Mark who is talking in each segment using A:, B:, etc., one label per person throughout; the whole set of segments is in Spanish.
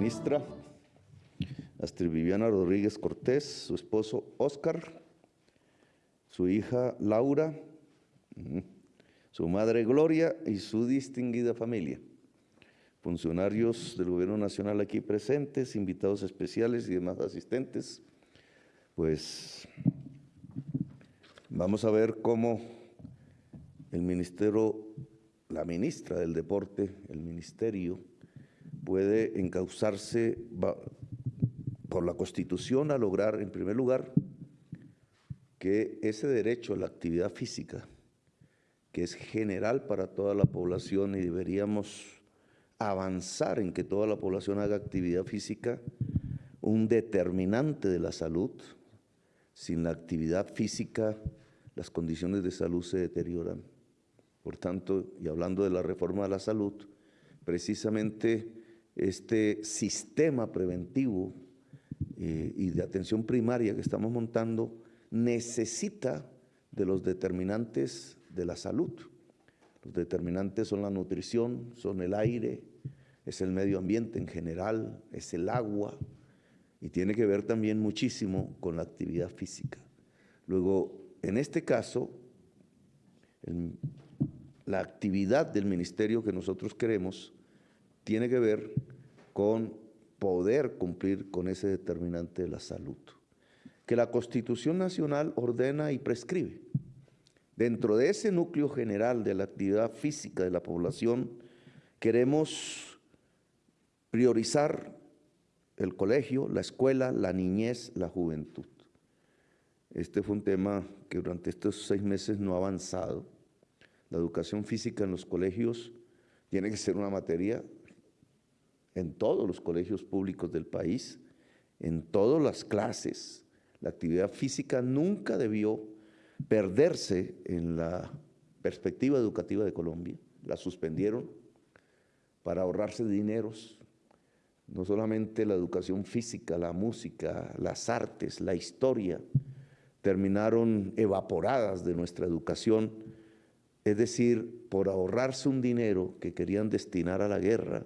A: ministra Astrid Viviana Rodríguez Cortés, su esposo Oscar, su hija Laura, su madre Gloria y su distinguida familia. Funcionarios del Gobierno Nacional aquí presentes, invitados especiales y demás asistentes, pues vamos a ver cómo el Ministerio, la ministra del Deporte, el Ministerio, puede encauzarse por la Constitución a lograr, en primer lugar, que ese derecho a la actividad física, que es general para toda la población y deberíamos avanzar en que toda la población haga actividad física, un determinante de la salud. Sin la actividad física, las condiciones de salud se deterioran. Por tanto, y hablando de la reforma de la salud, precisamente este sistema preventivo eh, y de atención primaria que estamos montando necesita de los determinantes de la salud. Los determinantes son la nutrición, son el aire, es el medio ambiente en general, es el agua y tiene que ver también muchísimo con la actividad física. Luego, en este caso, la actividad del ministerio que nosotros queremos tiene que ver con poder cumplir con ese determinante de la salud, que la Constitución Nacional ordena y prescribe. Dentro de ese núcleo general de la actividad física de la población, queremos priorizar el colegio, la escuela, la niñez, la juventud. Este fue un tema que durante estos seis meses no ha avanzado. La educación física en los colegios tiene que ser una materia en todos los colegios públicos del país, en todas las clases. La actividad física nunca debió perderse en la perspectiva educativa de Colombia. La suspendieron para ahorrarse dineros. No solamente la educación física, la música, las artes, la historia, terminaron evaporadas de nuestra educación, es decir, por ahorrarse un dinero que querían destinar a la guerra,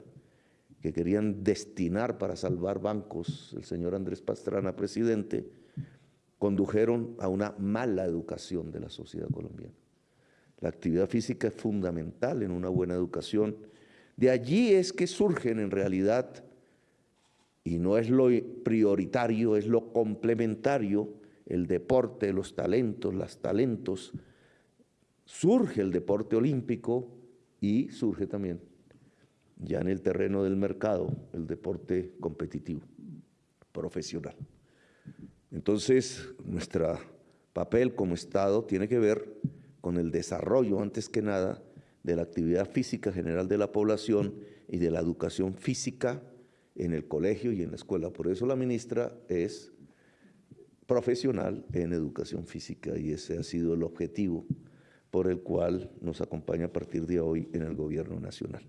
A: que querían destinar para salvar bancos, el señor Andrés Pastrana, presidente, condujeron a una mala educación de la sociedad colombiana. La actividad física es fundamental en una buena educación. De allí es que surgen en realidad, y no es lo prioritario, es lo complementario, el deporte, los talentos, los talentos. Surge el deporte olímpico y surge también ya en el terreno del mercado, el deporte competitivo, profesional. Entonces, nuestro papel como Estado tiene que ver con el desarrollo, antes que nada, de la actividad física general de la población y de la educación física en el colegio y en la escuela. Por eso la ministra es profesional en educación física y ese ha sido el objetivo por el cual nos acompaña a partir de hoy en el gobierno nacional.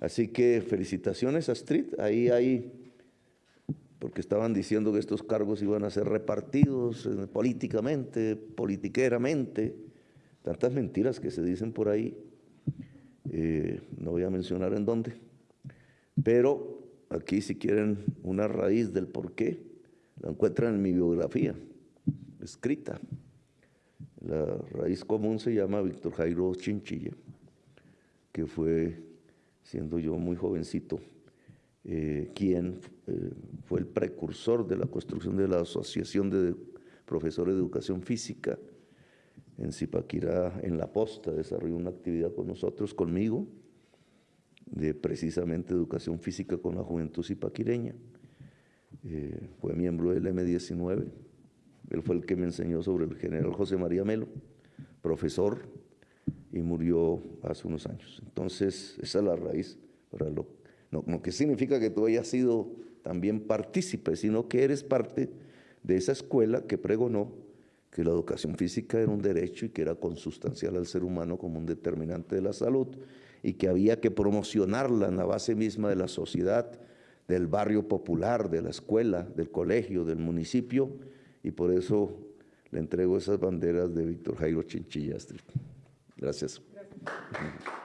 A: Así que felicitaciones a Street, ahí hay, porque estaban diciendo que estos cargos iban a ser repartidos eh, políticamente, politiqueramente, tantas mentiras que se dicen por ahí, eh, no voy a mencionar en dónde, pero aquí si quieren una raíz del por qué, la encuentran en mi biografía, escrita. La raíz común se llama Víctor Jairo Chinchilla, que fue siendo yo muy jovencito, eh, quien eh, fue el precursor de la construcción de la Asociación de Profesores de Educación Física en Zipaquirá, en La Posta, desarrolló una actividad con nosotros, conmigo, de precisamente educación física con la juventud zipaquireña. Eh, fue miembro del M19, él fue el que me enseñó sobre el general José María Melo, profesor y murió hace unos años. Entonces, esa es la raíz. Para lo, que significa que tú hayas sido también partícipe, sino que eres parte de esa escuela que pregonó que la educación física era un derecho y que era consustancial al ser humano como un determinante de la salud y que había que promocionarla en la base misma de la sociedad, del barrio popular, de la escuela, del colegio, del municipio, y por eso le entrego esas banderas de Víctor Jairo Chinchilla. Gracias. Gracias.